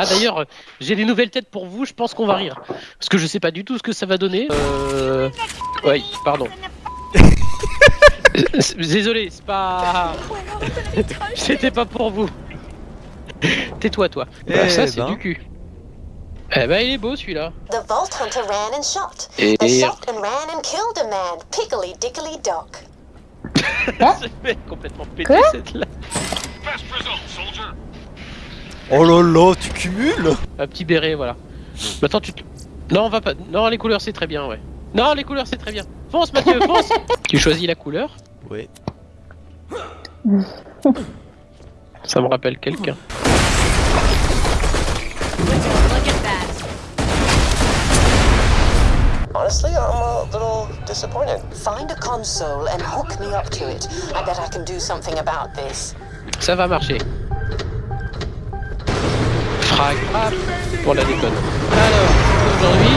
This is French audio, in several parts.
Ah d'ailleurs, j'ai des nouvelles têtes pour vous, je pense qu'on va rire. Parce que je sais pas du tout ce que ça va donner. Euh... Ouais, pardon. Désolé, c'est pas... C'était pas pour vous. Tais-toi toi. Bah, Eh ça c'est ben. du cul. Eh ben il est beau celui-là. The Vault Hunter ran and shot. Et... They shot and ran and killed a man. Pickly dickly dock. C'est fait complètement pété cette là. Oh là là, tu cumules Un petit béret, voilà. Maintenant tu te... Non, on va pas... Non, les couleurs c'est très bien, ouais. Non, les couleurs c'est très bien. Fonce Mathieu, fonce Tu choisis la couleur. Ouais. Ça me rappelle quelqu'un. Honestly, I'm a little disappointed. Find a console and hook me up to it. I bet I can do something about this. Ça va marcher. Frag, frappe pour la déconne. Alors, aujourd'hui...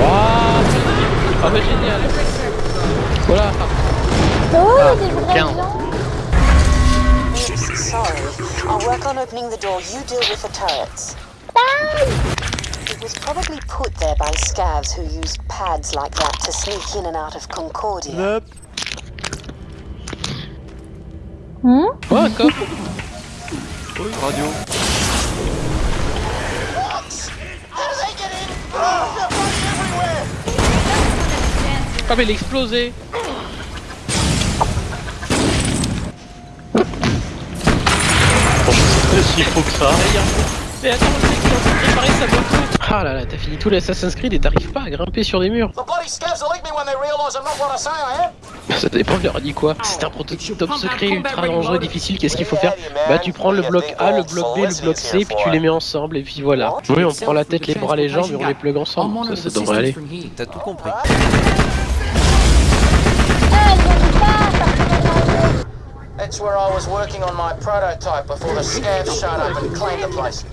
Waouh Ah bah génial Voilà Oh, Ah, des vrais gens. Oops, sorry. I'll work on opening the door. You deal with the turrets. It was probably put there by scavs who used pads like that to sneak in and out of Concordia. Hop. Hmm? Oh, un coffre Oui, radio. Ah mais il a explosé S'il faut que ça. Mais attends, le mec il est en train de préparer sa moto Ah là là, t'as fini tout l'Assassin's Creed et t'arrives pas à grimper sur des murs The bloody scavs will lick me when they realise I'm not what I say I am. Ça dépend, je leur ai dit quoi C'est un prototype secret ultra dangereux, difficile, qu'est-ce qu'il faut faire Bah tu prends le bloc A, le bloc B, le bloc C, puis tu les mets ensemble, et puis voilà. Oui, on prend la tête, les bras, les jambes, et on les plug ensemble, ça, ça devrait aller. T'as tout compris. Ah, ils ont pas partir That's where I was working on my prototype before the scavs showed up and claimed the place.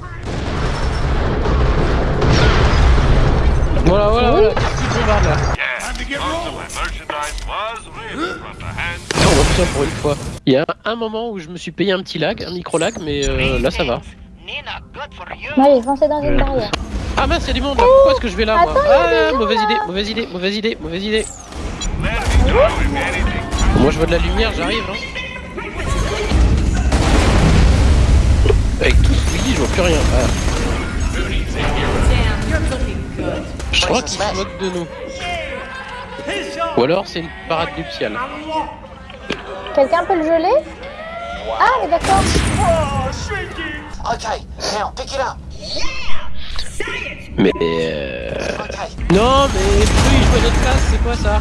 Voilà, voilà, voilà, petit bombard là. Non, on va faire ça pour une fois. Il y a un moment où je me suis payé un petit lag, un micro lag, mais euh, là ça va. Allez, foncez dans une barrière. Ah mince, il y a du monde là, pourquoi est-ce que je vais là moi Attends, Ah, mauvaise idée, mauvaise idée, mauvaise idée, mauvaise idée. Moi je vois de la lumière, j'arrive. Hein. Avec tout ce oui, je vois plus rien. Ah. Je crois qu'ils se moquent de nous. Ou alors c'est une parade nuptiale. Quelqu'un peut le geler? Ah, mais d'accord. Mais euh... Non mais oui, je vois notre classe, c'est quoi ça?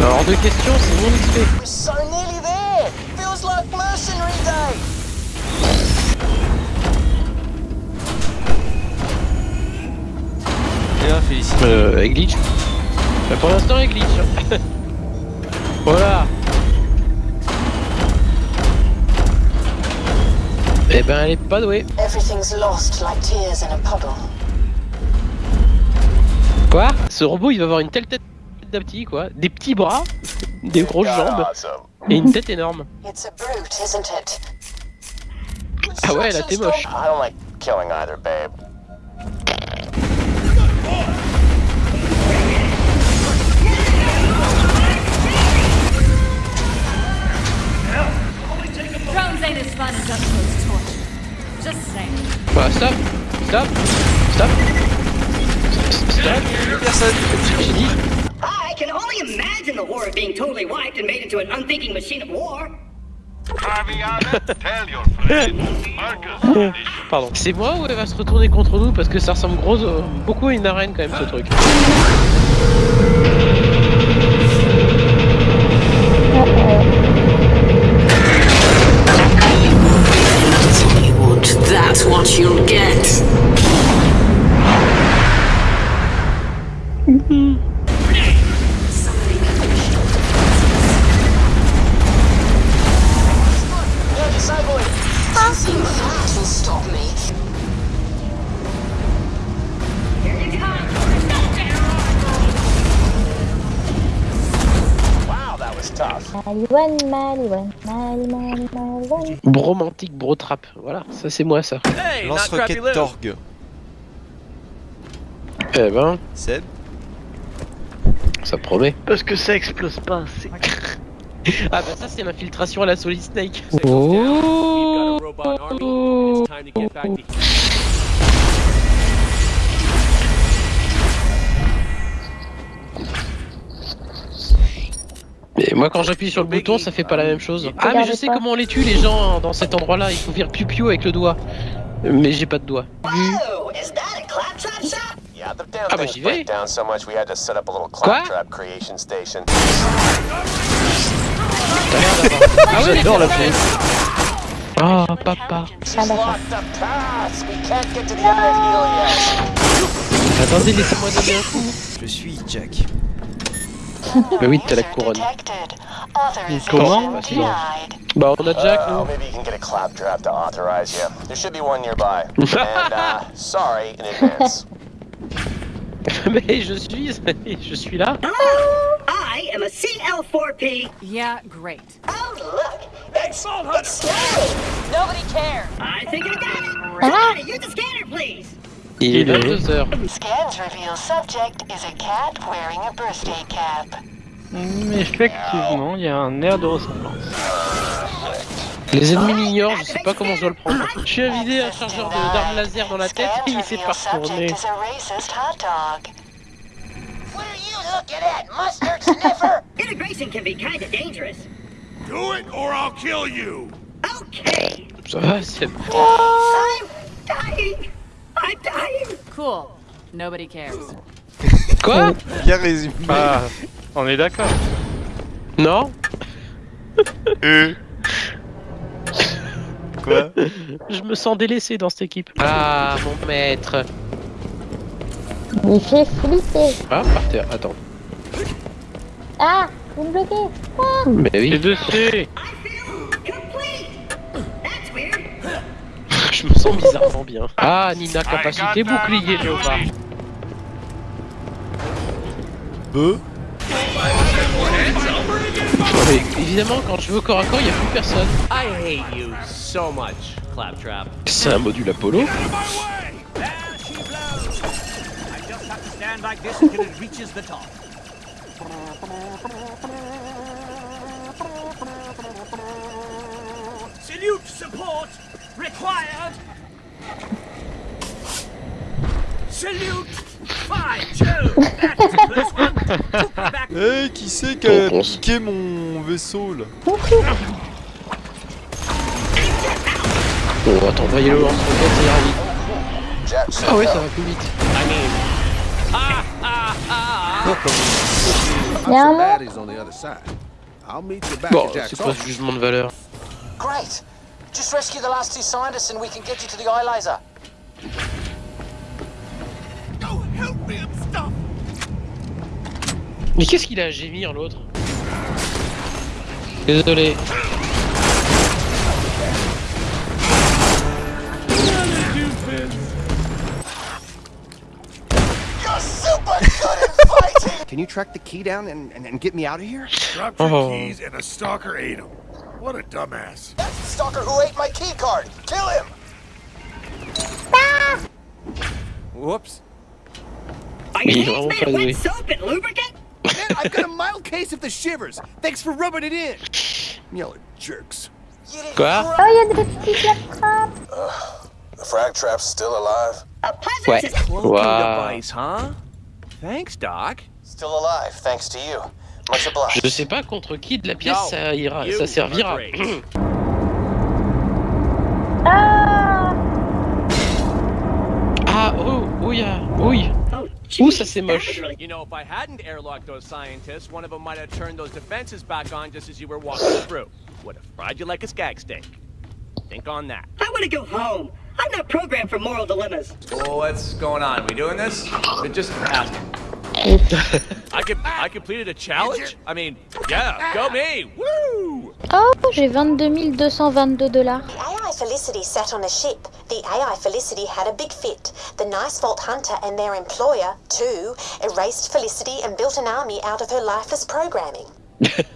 Alors de questions, c'est mon XP. We're so nearly there. Mercenary day. Et là, félicite. Euh, elle glitch. Bah, pour l'instant, elle glitch. voilà. Eh ben, elle est pas douée. Everything's lost like tears in a puddle. Quoi? Ce robot, il va avoir une telle tête d'un petit, quoi. Des petits bras, des grosses jambes et une tête énorme. It's a brute, isn't it? Ah ouais, là, t'es moche. I don't like killing either, babe. Voilà, stop, stop, stop. Stop. Personne. J'ai dit. I can only imagine the horror of being totally wiped and made into an unthinking machine of war. Pardon. C'est moi ou elle va se retourner contre nous parce que ça ressemble gros, euh, beaucoup à une arène quand même ce truc. you want, that's what you'll get. Maliwan, Maliwan, Maliwan, Maliwan. Bromantique, bro trap. Voilà, ça c'est moi ça. Hey, Lance-roquette Torg. Eh ben, Seb ça promet. Parce que ça explose pas assez. Ah bah ça c'est l'infiltration à la Solid Snake. Oh. Mais moi quand j'appuie sur le bouton ça fait pas la même chose. Ah mais je sais comment on les tue les gens dans cet endroit là, il faut faire piou-piou avec le doigt. Mais j'ai pas de doigt. Is that a claptrap shop? Yeah, the damn Ah, bah, j'y vais. break down so much we had to set up a little Quoi? claptrap creation station. Ah ouais J'adore la les Oh papa. Ah. Attendez laissez-moi donner un coup. Je suis Jack. Bah oui t'as la couronne. Comment Bah, on a Jack Oh, nous. maybe you can get a claptrap to authorize you. There should be one nearby. and, uh, sorry in advance. Mais je suis, je suis là. I am a CL4P. Yeah, great. Oh, look. It's, it's. Nobody cares. Il est 22h. Scans reveal subject is a cat wearing a birthday cap. Hmm, Effectivement, il y a un air de ressemblance. Les ennemis m'ignorent, je sais pas comment je dois le prendre. Je suis invité un chargeur de- d'armes laser dans la tête et il s'est pas retourné. is a racist hot dog. What are you looking at, mustard sniffer? Integration can be kind of dangerous. Do it or I'll kill you! Okay. Ça va, c'est I'm dying. I'm dying. Cool. Nobody cares. Quoi? Bien résumé. Ah, on est d'accord. Non Quoi? Je me sens délaissé dans cette équipe. Ah, mon maître. Il fait flipper. Ah, par terre, attends. Ah, vous me bloquez. Ah. Mais oui, C. je me sens bizarrement bien. Ah, Nina, capacité bouclier, Nova. Be Mais évidemment, quand je veux corps à corps, il n'y a plus personne. I hate you so much, Claptrap. C'est un module Apollo. There she blows! I just have to stand like this until it reaches the top. Salute support required! Salute! One! Me back Hey, qui c'est qui a piqué mon vaisseau là Bon, attends, voyez le. Jack, Ah ouais, ça va plus vite. Il y a un mot. Bon, c'est quoi ce jugement de valeur? Great. Just rescue the last two scientists and we can get you to the eye laser. Mais qu'est-ce qu'il a à gémir, l'autre Désolé. You're super good at fighting! Can you track the key down and, and, and get me out of here? Dropped Oh. keys and a stalker ate them. What a dumbass. That's the stalker who ate my key card. Kill him! Ah! Whoops. Are your Yeah, hands I'll made of probably- wet soap and lubricant? Man, I've got a mild case of the shivers. Thanks for rubbing it in. Y'all are jerks. You didn't Quoi Oh, il y a des petits. The frag trap's still alive. A pleasant Ouais. sus- Waouh. huh? Thanks, Doc. Still alive, thanks to you. Je sais pas contre qui de la pièce ça ira, you ça servira. Ah. ah, oh, oui, ah, oui. Oh, Ouh, ça c'est moche. You know, if I hadn't airlocked those scientists, one of them might have turned those defenses back on just as you were walking through. Would have fried you like a skag steak. Think on that. I want to go home. I'm not programmed for moral dilemmas. Well, what's going on? We doing this? Just ask. I could, I completed a challenge. I mean, yeah, go me! Woo! Oh, j'ai 22 222 dollars. The AI Felicity sat on a ship. The AI Felicity had a big fit. The Nice Vault Hunter and their employer, too, erased Felicity and built an army out of her lifeless programming.